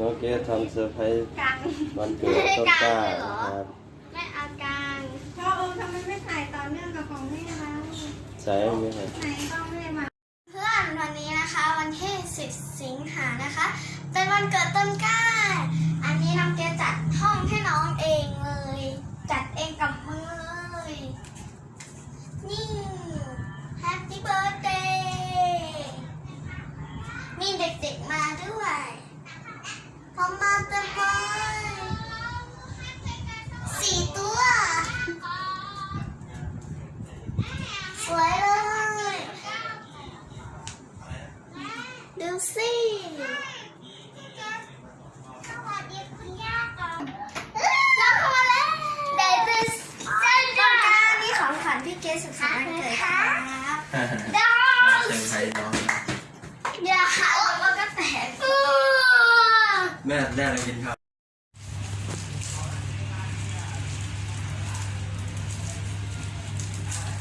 น้องเกดทำเซอร์ไพรส์กังวันเกิดต้นกล้านะครับแม่เอากังพ่อเออทำไมไม่ถ่ายต่อเนื่องกับของแม่เราใส่ไหมครับไหนต้องแม่มาเพื่อนวันนี้นะคะวันที่ 10 สิงหานะคะ เป็นวันเกิดต้นกล้า อันนี้น้องเกดจัดห้องให้น้องเองเลย จัดเองกับมือเลย นี่ Happy Birthday มีเด็กๆมาด้วย พอมมาเต็มเลยสี่ตัว สวยเลย ดูสิสวัสดีคุณย่าน้องเข้ามาแล้วเดวิสเจ้าจ้านี่ของขวัญพี่เกสุขสันต์วันเกิดครับดาว เซอร์ไพรส์น้องนะ เดี๋ยวหาว่ามันก็แตก แม่แม่เรากินข้าว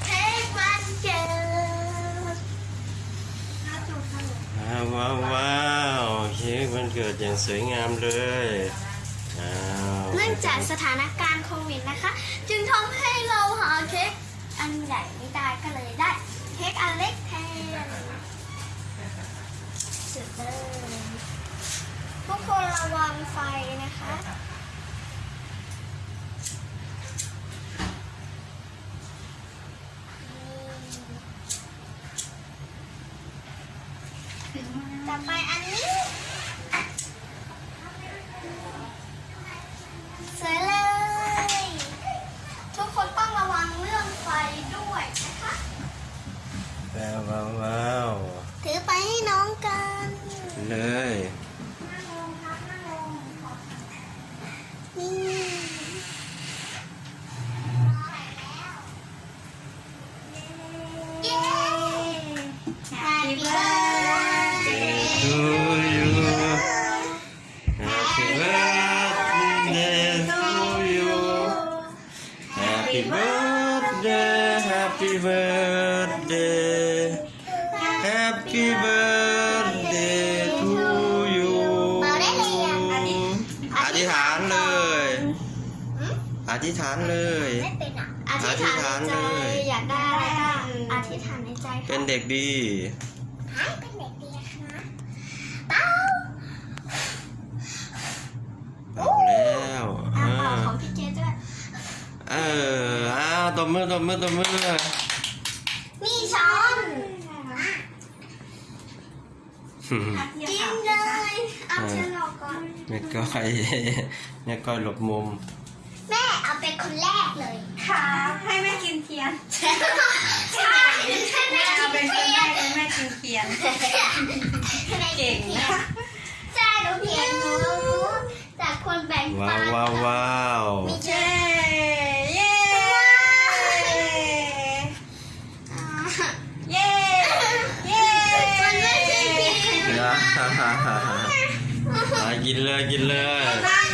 เค้กวันเกิดว้าวว้าวว้าวเค้กวันเกิดอย่างสวยงามเลยอ้าวเนื่องจากสถานการณ์โควิดนะคะ จึงทำให้เราหาเค้กอันใหญ่ไม่ได้ก็เลยได้ เค้กอันเล็กแทนสุดเลยทุกคนระวังไฟนะคะ ต่อไปอันนี้ สวยเลย ทุกคนต้องระวังเรื่องไฟด้วยนะคะว้าวว้าวว้าวถือไปให้น้องกันเลยนั่งลงครับนั่งลงนี่เย้ Happy birthday ทูยู Happy birthday to you Happy birthday Happy birthday Happy birthday to you อธิษฐานเลย อธิษฐานเลย ไม่เป็นอะอธิษฐานในใจอยากได้อะไรก็อธิษฐานในใจค่ะเป็นเด็กดีให้เป็นเด็กดีนะคะ ตบมือตบมือตบมือมีช้อนกินเลยเอาเชิญเราก่อนแม่ก้อยแม่ก้อยหลบมุม แม่เอาเป็นคนแรกเลยครับให้แม่กินเทียนใช่ใช่ให้แม่แม่กิเอานเป็นคเทีนยแรนกเลยแม่กินเทียนให้แม่กินเทียนใช่หนูเทียนหนูจากคนแบ่งว้าปัวนว้าวว้าวมีเจ เย้ อ่า เย้ เย้ มันไม่ใช่เพียง เดี๋